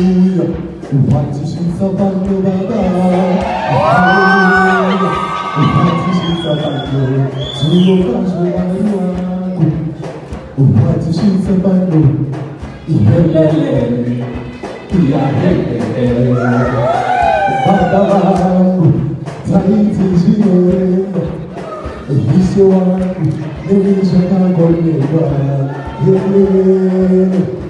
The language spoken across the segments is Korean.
할렐루야. 우환지신 서방도 받아 우환지신 서방도 주고 가져와요 우환지신 서방도 이헬렐레 이야헬레 바다바고 자이지시네 이시와 내 인생과 권리와 헬레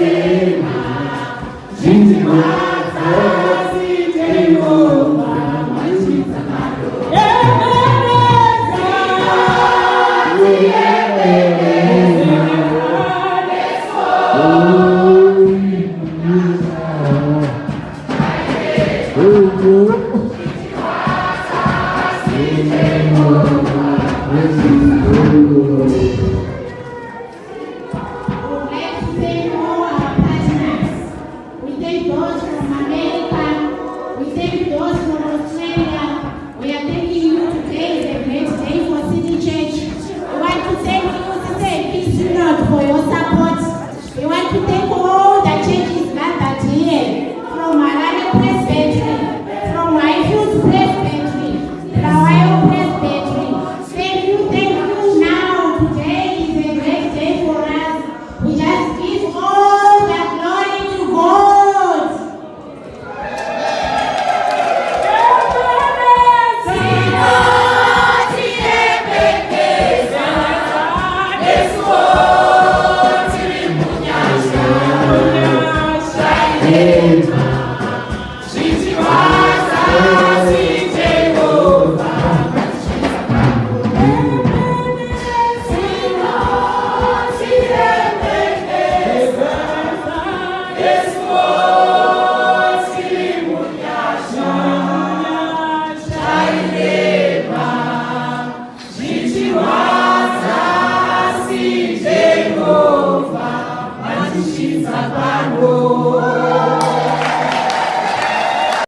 Senhor, a paz nas. O tempo hoje, uma maneira. Eita.